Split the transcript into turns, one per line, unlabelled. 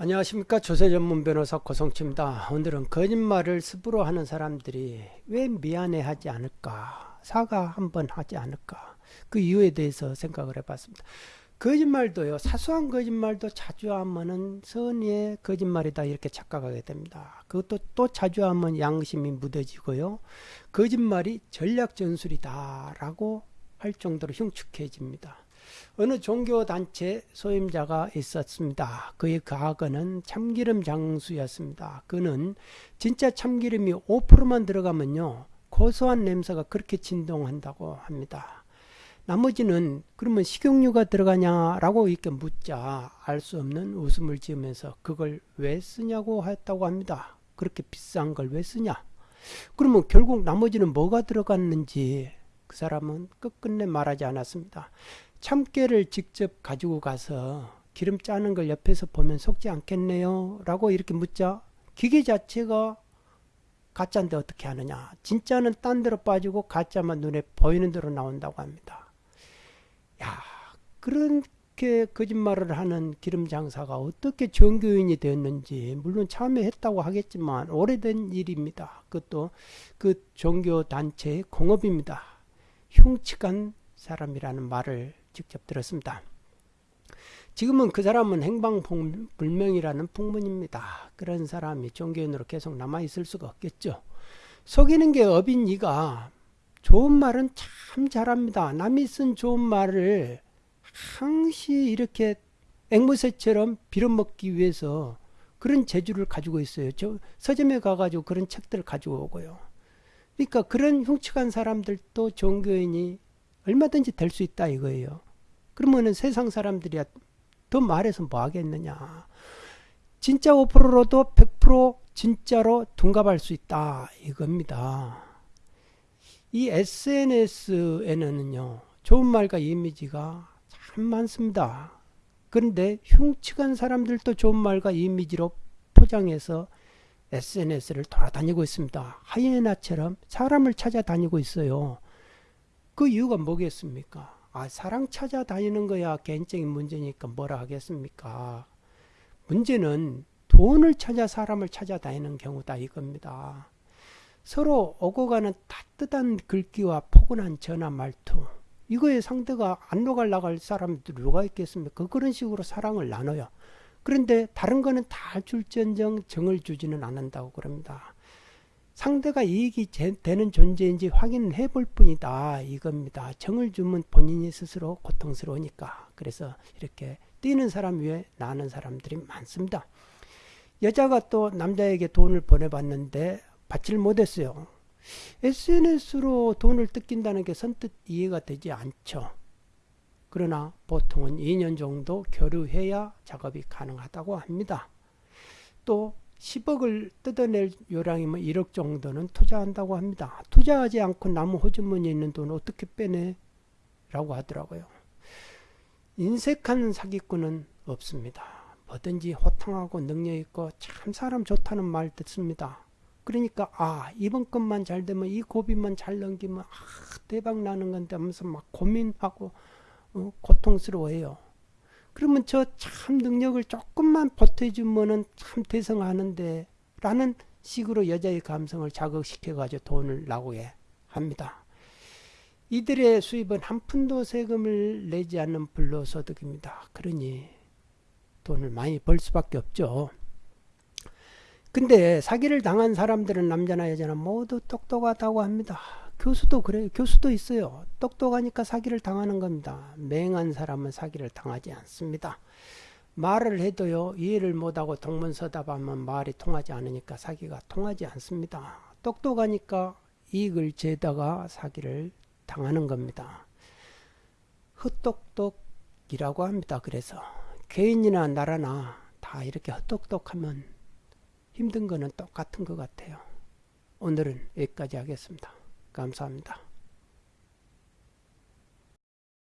안녕하십니까 조세 전문 변호사 고성치입니다. 오늘은 거짓말을 습으로 하는 사람들이 왜 미안해 하지 않을까 사과 한번 하지 않을까 그 이유에 대해서 생각을 해봤습니다. 거짓말도요 사소한 거짓말도 자주 하면은 선의의 거짓말이다 이렇게 착각하게 됩니다. 그것도 또 자주 하면 양심이 묻어지고요 거짓말이 전략 전술이다 라고 할 정도로 흉측해집니다. 어느 종교단체 소임자가 있었습니다. 그의 과거는 참기름 장수였습니다. 그는 진짜 참기름이 5%만 들어가면요. 고소한 냄새가 그렇게 진동한다고 합니다. 나머지는 그러면 식용유가 들어가냐라고 이렇게 묻자 알 수 없는 웃음을 지으면서 그걸 왜 쓰냐고 했다고 합니다. 그렇게 비싼 걸 왜 쓰냐? 그러면 결국 나머지는 뭐가 들어갔는지 그 사람은 끝끝내 말하지 않았습니다. 참깨를 직접 가지고 가서 기름 짜는 걸 옆에서 보면 속지 않겠네요. 라고 이렇게 묻자 기계 자체가 가짜인데 어떻게 하느냐. 진짜는 딴 데로 빠지고 가짜만 눈에 보이는 대로 나온다고 합니다. 야, 그렇게 거짓말을 하는 기름 장사가 어떻게 종교인이 되었는지 물론 처음에 했다고 하겠지만 오래된 일입니다. 그것도 그 종교 단체의 공업입니다. 흉측한 사람이라는 말을 직접 들었습니다. 지금은 그 사람은 행방불명이라는 풍문입니다. 그런 사람이 종교인으로 계속 남아있을 수가 없겠죠. 속이는 게 업인 이가 좋은 말은 참 잘합니다. 남이 쓴 좋은 말을 항시 이렇게 앵무새처럼 빌어먹기 위해서 그런 재주를 가지고 있어요. 저 서점에 가가지고 그런 책들을 가지고 오고요. 그러니까 그런 흉측한 사람들도 종교인이 얼마든지 될 수 있다 이거예요. 그러면은 세상 사람들이 더 말해서 뭐 하겠느냐. 진짜 5%로도 100% 진짜로 둔갑할 수 있다 이겁니다. 이 SNS에는요. 좋은 말과 이미지가 참 많습니다. 그런데 흉측한 사람들도 좋은 말과 이미지로 포장해서 SNS를 돌아다니고 있습니다. 하이에나처럼 사람을 찾아다니고 있어요. 그 이유가 뭐겠습니까? 아, 사랑 찾아다니는 거야 개인적인 문제니까 뭐라 하겠습니까? 문제는 돈을 찾아 사람을 찾아다니는 경우다 이겁니다. 서로 오고 가는 따뜻한 글귀와 포근한 전화 말투 이거에 상대가 안 녹아 나갈 사람들이 누가 있겠습니까? 그런 식으로 사랑을 나눠요. 그런데 다른 거는 다 줄전정 정을 주지는 않는다고 그럽니다. 상대가 이익이 되는 존재인지 확인해 볼 뿐이다 이겁니다. 정을 주면 본인이 스스로 고통스러우니까 그래서 이렇게 뛰는 사람 위에 나는 사람들이 많습니다. 여자가 또 남자에게 돈을 보내봤는데 받지를 못했어요. SNS로 돈을 뜯긴다는 게 선뜻 이해가 되지 않죠. 그러나 보통은 2년 정도 교류해야 작업이 가능하다고 합니다. 또 10억을 뜯어낼 요량이면 1억 정도는 투자한다고 합니다. 투자하지 않고 나무 호주머니에 있는 돈 어떻게 빼내? 라고 하더라고요. 인색한 사기꾼은 없습니다. 뭐든지 호탕하고 능력있고 참 사람 좋다는 말 듣습니다. 그러니까 아 이번 것만 잘 되면 이 고비만 잘 넘기면 아 대박 나는 건데 하면서 막 고민하고 어, 고통스러워해요. 그러면 저 참 능력을 조금만 보태주면은 참 대성하는데 라는 식으로 여자의 감성을 자극시켜 가지고 돈을 나오게 합니다. 이들의 수입은 한 푼도 세금을 내지 않는 불로소득입니다. 그러니 돈을 많이 벌 수밖에 없죠. 근데 사기를 당한 사람들은 남자나 여자나 모두 똑똑하다고 합니다. 교수도 그래요. 교수도 있어요. 똑똑하니까 사기를 당하는 겁니다. 맹한 사람은 사기를 당하지 않습니다. 말을 해도요, 이해를 못하고 동문서답하면 말이 통하지 않으니까 사기가 통하지 않습니다. 똑똑하니까 이익을 재다가 사기를 당하는 겁니다. 헛똑똑이라고 합니다. 그래서 개인이나 나라나 다 이렇게 헛똑똑하면 힘든 거는 똑같은 것 같아요. 오늘은 여기까지 하겠습니다. 감사합니다.